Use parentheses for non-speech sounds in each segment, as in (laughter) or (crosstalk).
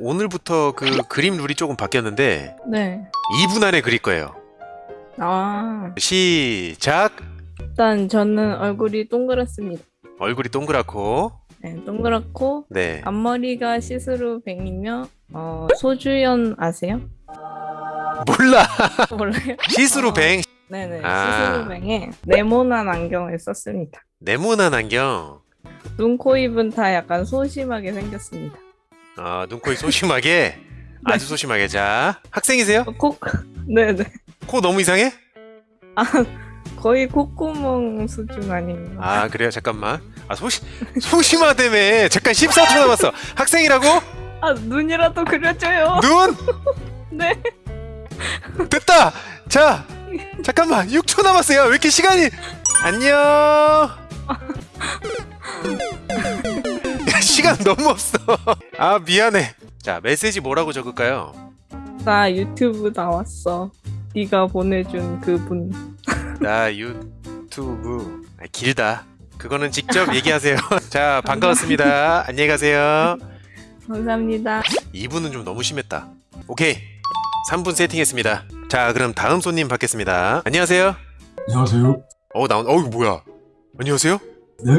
오늘부터 그 그림 룰이 조금 바뀌었는데 네. 2분 안에 그릴 거예요. 아, 시작. 일단 저는 얼굴이 동그랗습니다. 얼굴이 동그랗고 네, 동그랗고 네. 앞머리가 see-through bang이며 어, 소주연 아세요? 몰라. (laughs) 몰라요? see-through bang 네네. 아. see-through bang에 네모난 안경을 썼습니다. 네모난 안경. 눈, 코, 입은 다 약간 소심하게 생겼습니다. 아, 눈코입 소심하게. 아주 소심하게. 자, 학생이세요? 어, 코, 네네. 코 너무 이상해? 거의 콧구멍 수준 아닌가. 아, 그래요. 잠깐만. 아, 소심 소심하다며. 잠깐 14초 남았어. 학생이라고? 아, 눈이라도 그려줘요. 눈? (laughs) 네. 됐다. 자, 잠깐만. 6초 남았어요. 왜 이렇게 시간이 안녕. (laughs) 야, 시간 너무 없어. 아, 미안해. 자, 메시지 뭐라고 적을까요? 나 유튜브 나왔어. 네가 보내준 그분. 나 유튜브 아, 길다. 그거는 직접 얘기하세요. (laughs) 자, 반가웠습니다. 안녕히 가세요. 감사합니다. 2분은 좀 너무 심했다. 오케이. 3분 세팅했습니다. 자, 그럼 다음 손님 받겠습니다. 안녕하세요. 안녕하세요. 어, 나온, 어이, 뭐야. 안녕하세요. 네?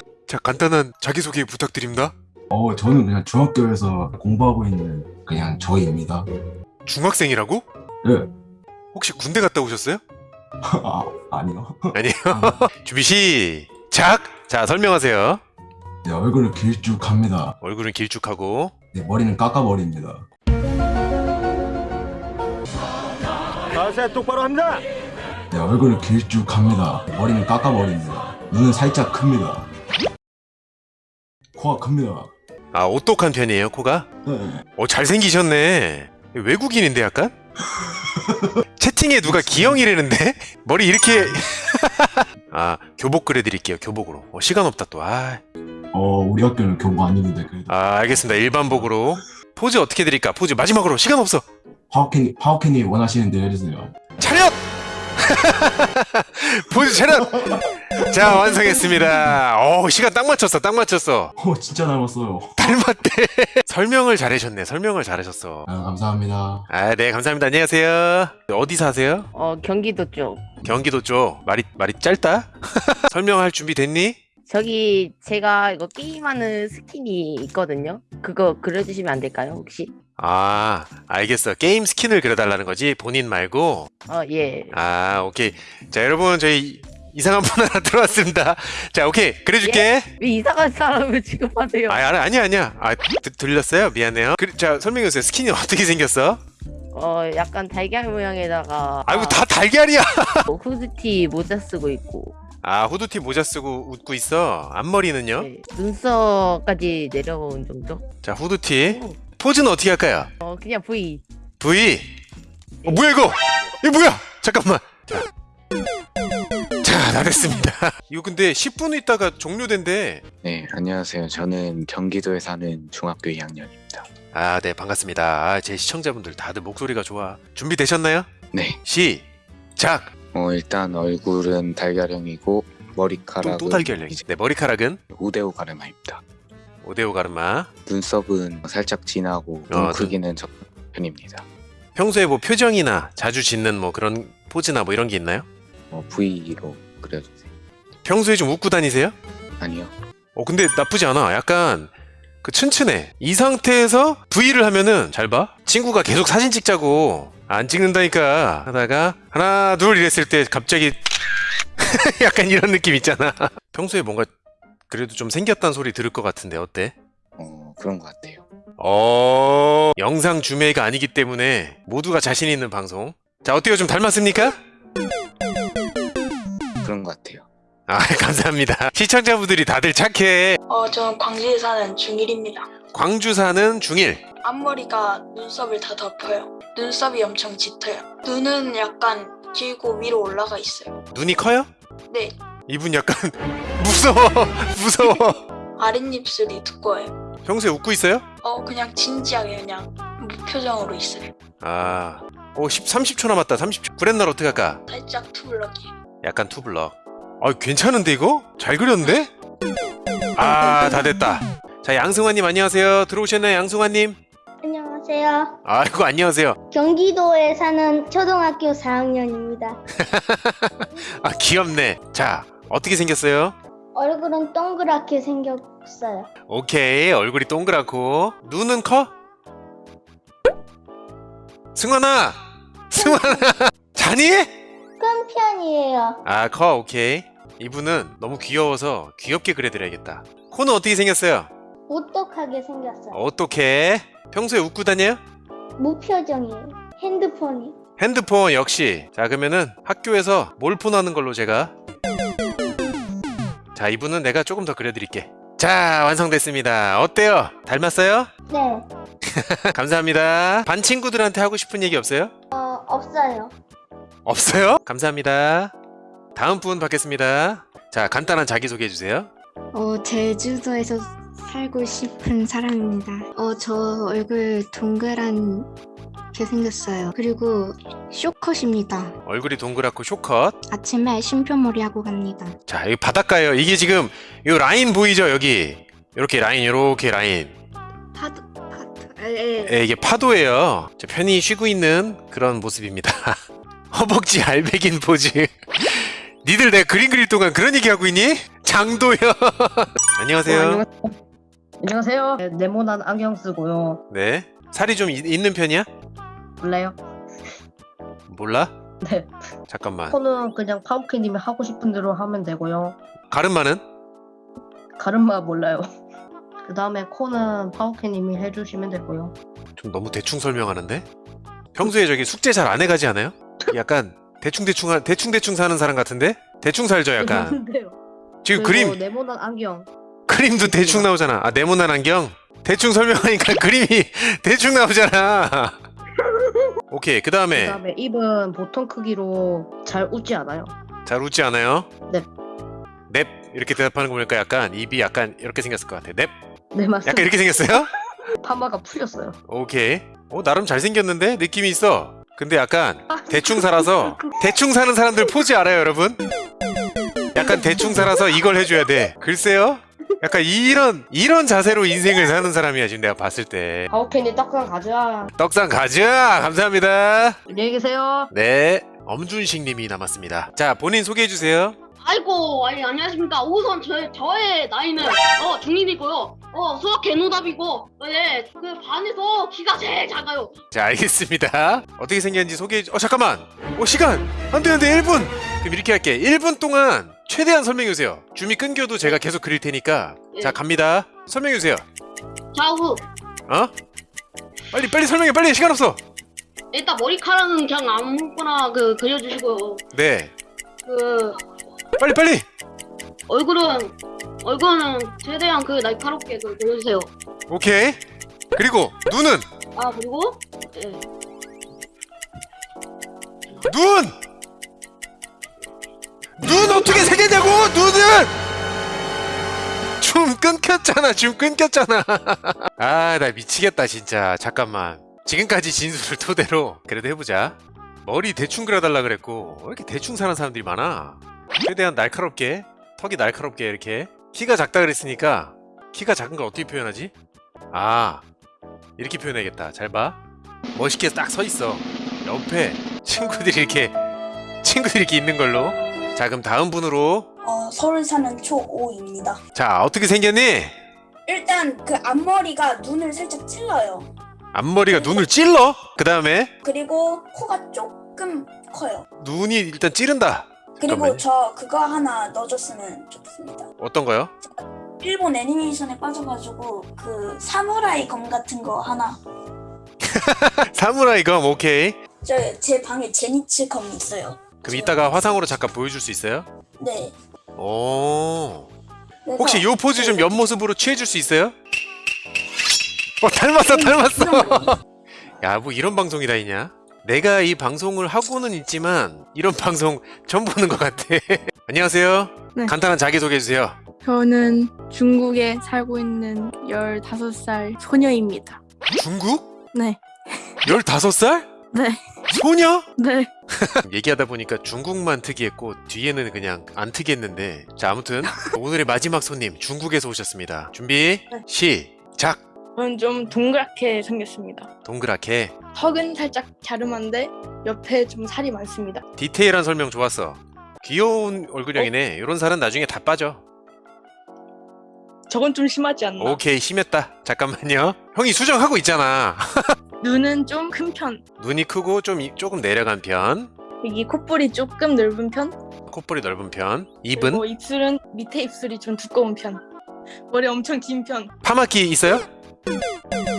(laughs) 자, 간단한 자기소개 부탁드립니다. 어, 저는 그냥 중학교에서 공부하고 있는 그냥 저희입니다. 중학생이라고? 네. 혹시 군대 갔다 오셨어요? (laughs) 아, 아니요. 아니요. (laughs) 준비 시작! 자, 설명하세요. 네, 얼굴을 길쭉합니다. 얼굴은 길쭉하고. 네, 머리는 깎아버립니다. 자세 똑바로 합니다. 네, 얼굴을 길쭉합니다. 머리는 깎아버립니다. 눈은 살짝 큽니다. 코가 큽니다. 아, 오똑한 편이에요, 코가? 네. 어, 잘생기셨네. 외국인인데 약간? (laughs) 채팅에 누가 기영이라는데? 머리 이렇게 (laughs) 아 교복 그려드릴게요 교복으로 어, 시간 없다 또아 어, 우리 학교는 교복 안 입는데 그래도 아, 알겠습니다 일반복으로 포즈 어떻게 드릴까 포즈 마지막으로 시간 없어 파워캔이 파워캔이 원하시는 대로 해주세요. 차렷 (laughs) 차렷 자 완성했습니다. 어 시간 딱 맞췄어 딱 맞췄어. 어, 진짜 닮았어요. 닮았대. (laughs) 설명을 잘하셨네 설명을 잘하셨어. 아, 감사합니다. 아 네 감사합니다. 안녕하세요. 어디 사세요? 어 경기도 쪽. 경기도 쪽. 말이 말이 짧다? (laughs) 설명할 준비 됐니? 저기 제가 이거 게임하는 스킨이 있거든요. 그거 그려주시면 안 될까요 혹시 아 알겠어. 게임 스킨을 그려달라는 거지? 본인 말고? 어예. 아 오케이. 자 여러분 저희 이상한 분 하나 (laughs) 들어왔습니다. 자 오케이. 그려줄게. 왜 이상한 사람을 취급하세요? 아 아니, 아니야 아 드- 들렸어요? 미안해요. 그, 자 설명해주세요. 스킨이 어떻게 생겼어? 어 약간 달걀 모양에다가 아이고 다 달걀이야. 어, 후드티 모자 쓰고 있고. 아 후드티 모자 쓰고 웃고 있어? 앞머리는요? 네, 눈썹까지 내려온 정도? 자 후드티 포즈는 어떻게 할까요? 어 그냥 V. V. 어, 뭐야 이거? 이거 뭐야? 잠깐만. 자 다 됐습니다. (laughs) 이거 근데 10분 있다가 종료된대. 네, 안녕하세요. 저는 경기도에 사는 중학교 2학년입니다. 아 네 반갑습니다. 아, 제 시청자분들 다들 목소리가 좋아. 준비되셨나요? 네, 시작! 어, 일단 얼굴은 달걀형이고 머리카락은 또, 또 달걀 이제 네 머리카락은? 우데오 가르마입니다. 오데오 가르마. 눈썹은 살짝 진하고 어, 눈 눈- 크기는 적은 편입니다. 평소에 뭐 표정이나 자주 짓는 뭐 그런 포즈나 뭐 이런 게 있나요? 어, V로 그려주세요. 평소에 좀 웃고 다니세요? 아니요. 어 근데 나쁘지 않아. 약간 그 튼튼해. 이 상태에서 V를 하면은 잘 봐. 친구가 계속 사진 찍자고 안 찍는다니까 하다가 하나 둘 이랬을 때 갑자기 (laughs) 약간 이런 느낌 있잖아. 평소에 뭔가 그래도 좀 생겼다는 소리 들을 것 같은데 어때? 어, 그런 것 같아요. 어 영상 주매가 아니기 때문에 모두가 자신 있는 방송 자 어때요 좀 닮았습니까? 그런 것 같아요. 아 (laughs) 감사합니다 시청자분들이 다들 착해 어, 저는 광주에 사는 중1입니다. 광주 사는 중1 앞머리가 눈썹을 다 덮어요. 눈썹이 엄청 짙어요. 눈은 약간 길고 위로 올라가 있어요. 눈이 커요? 네, 이분 약간 (laughs) 무서워 무서워 아랫입술이 두꺼워요. 평소에 웃고 있어요? 어, 그냥 진지하게 그냥 무표정으로 있어요. 아, 오 10, 30초 남았다 30초 구레나룻 어떻게 할까? 살짝 two block이. 약간 two block 아 괜찮은데 이거? 잘 그렸는데? 아 다 됐다 자 양승환님 안녕하세요. 들어오셨나요 양승환님? 안녕하세요. 아이고 안녕하세요. 경기도에 사는 초등학교 4학년입니다. (laughs) 아 귀엽네. 자 어떻게 생겼어요? 얼굴은 동그랗게 생겼어요. 오케이 얼굴이 동그랗고 눈은 커? 승환아 승환아 (laughs) 자니? 큰 편이에요. 아 커 오케이 이분은 너무 귀여워서 귀엽게 그려드려야겠다 코는 어떻게 생겼어요? 오똑하게 생겼어요. 어떻게 평소에 웃고 다녀요? 무표정이에요. 핸드폰이. 핸드폰 역시 자 그러면은 학교에서 몰폰 하는 걸로 제가 자 이분은 내가 조금 더 그려드릴게 자 완성됐습니다 어때요? 닮았어요? 네. (laughs) 감사합니다 반 친구들한테 하고 싶은 얘기 없어요? 어, 없어요. 없어요? 감사합니다 다음 분 받겠습니다 자 간단한 자기소개 해주세요 어, 제주도에서 살고 싶은 사람입니다. 어, 저 얼굴 동그란 게 생겼어요. 그리고 쇼컷입니다. 얼굴이 동그랗고 쇼컷 아침에 쉼표머리 하고 갑니다. 자 여기 바닷가예요 이게 지금 이 라인 보이죠 여기 이렇게 라인 이렇게 라인 파도, 파도, 에, 에. 예, 이게 파도예요 자, 편히 쉬고 있는 그런 모습입니다 (laughs) 허벅지 알배긴 포즈 (laughs) 니들 내가 그림 그릴 동안 그런 얘기 하고 있니? 장도요 (laughs) 안녕하세요 안녕하세요. 네, 네모난 안경 쓰고요. 네 살이 좀 이- 있는 편이야? 몰라요? 몰라? 네. 잠깐만 코는 그냥 파우키님이 하고 싶은 대로 하면 되고요. 가르마는? 가르마 몰라요. (laughs) 그 다음에 코는 파우키님이 해주시면 되고요. 좀 너무 대충 설명하는데? 평소에 저기 숙제 잘 안 해가지 않아요? 약간 대충대충 하- 대충대충 사는 사람 같은데? 대충 살죠 약간. 지금 그림 네모난 안경. 그림도 대충 나오잖아 아 네모난 안경? 대충 설명하니까 (laughs) 그림이 (laughs) 대충 나오잖아 오케이 그그 다음에 다음에 입은 보통 크기로 잘 웃지 않아요. 잘 웃지 않아요? 넵. 넵 이렇게 대답하는 거 보니까 약간 입이 약간 이렇게 생겼을 것 같아 넵 네 맞습니다. 약간 이렇게 생겼어요? (laughs) 파마가 풀렸어요. 오케이 어 나름 잘 생겼는데 느낌이 있어 근데 약간 대충 살아서 (laughs) 대충 사는 사람들 포즈 알아요 여러분? 약간 대충 살아서 이걸 해줘야 돼 글쎄요 약간 이런 이런 자세로 인생을 사는 사람이야 지금 내가 봤을 때 파우키님 떡상 가자. 떡상 가자 감사합니다 안녕히 계세요. 네 엄준식 님이 남았습니다 자 본인 소개해 주세요 아이고, 아니, 안녕하십니까. 우선 저, 저의 나이는 어, 중인이고요. 어, 수학 개노답이고, 네, 그 반에서 키가 제일 작아요. 자 알겠습니다 어떻게 생겼는지 소개해 주... 어 잠깐만 어 시간 안돼 안돼 1분 그럼 이렇게 할게 1분 동안 최대한 설명해 주세요 줌이 끊겨도 제가 계속 그릴 테니까 자 예. 갑니다 설명해 주세요 좌우, 어? 빨리 빨리 설명해 빨리 시간 없어 일단 머리카락은 그냥 아무거나 그 그려주시고요. 네그 빨리 빨리 얼굴은 얼굴은 최대한 그 날카롭게 그 그려주세요. 오케이 그리고 눈은 아 그리고 예. 눈! 눈 어떻게 끊겼잖아. 줌 끊겼잖아. (laughs) 아 나 미치겠다 진짜. 잠깐만. 지금까지 진술을 토대로 그래도 해보자. 머리 대충 그려달라 그랬고 왜 이렇게 대충 사는 사람들이 많아? 최대한 날카롭게 턱이 날카롭게 이렇게. 키가 작다 그랬으니까 키가 작은 걸 어떻게 표현하지? 아 이렇게 표현해야겠다. 잘 봐. 멋있게 딱 서 있어. 옆에 친구들이 이렇게 친구들이 이렇게 있는 걸로. 자 그럼 다음 분으로 어, 서울 사는 초5입니다. 자 어떻게 생겼니? 일단 그 앞머리가 눈을 살짝 찔러요. 앞머리가 눈을 찔러? 그 다음에 그리고 코가 조금 커요. 눈이 일단 찌른다 그리고 잠깐만요. 저 그거 하나 넣어줬으면 좋겠습니다. 어떤 거요? 일본 애니메이션에 빠져가지고 그 사무라이 검 같은 거 하나. (laughs) 사무라이 검 오케이 저 제 방에 제니츠 검이 있어요. 그럼 이따가 화상으로 잠깐 보여줄 수 있어요? 네. 오 혹시 요 포즈 좀 네. 옆모습으로 취해줄 수 있어요? 어 닮았어 닮았어 (laughs) 야 뭐 이런 방송이 다 있냐 내가 이 방송을 하고는 있지만 이런 (laughs) 방송 처음 보는 것 같아 (laughs) 안녕하세요 네. 간단한 자기소개 해주세요 저는 중국에 살고 있는 15살 소녀입니다. 중국? 네. 15살? 네. 소녀? 네. (laughs) 얘기하다 보니까 중국만 특이했고 뒤에는 그냥 안 특이했는데. 자 아무튼 (laughs) 오늘의 마지막 손님 중국에서 오셨습니다. 준비 네. 시작! 저는 좀 동그랗게 생겼습니다. 동그랗게? 턱은 살짝 갸름한데 옆에 좀 살이 많습니다. 디테일한 설명 좋았어. 귀여운 얼굴형이네. 이런 살은 나중에 다 빠져. 저건 좀 심하지 않나? 오케이 심했다. 잠깐만요. 형이 수정하고 있잖아 (laughs) 눈은 좀 큰 편. 눈이 크고 좀 이- 조금 내려간 편 여기 콧볼이 조금 넓은 편. 콧볼이 넓은 편 입은 그리고 입술은 밑에 입술이 좀 두꺼운 편. 머리 엄청 긴 편. 파마키 있어요?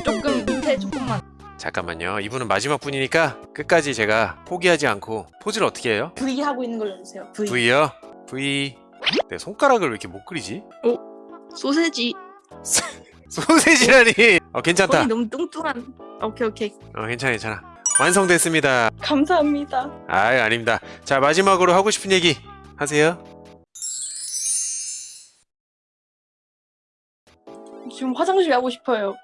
조금 밑에 조금만. 잠깐만요 이분은 마지막 분이니까 끝까지 제가 포기하지 않고 포즈를 어떻게 해요? V 하고 있는 걸로 해주세요. V. V요? V 내 손가락을 왜 이렇게 못 그리지? 소세지. 소세지라니 (laughs) 어 괜찮다 너무 뚱뚱한. 오케이 오케이. 어 괜찮아 괜찮아 완성됐습니다 감사합니다. 아 아닙니다 자 마지막으로 하고 싶은 얘기 하세요 지금 화장실 가고 싶어요.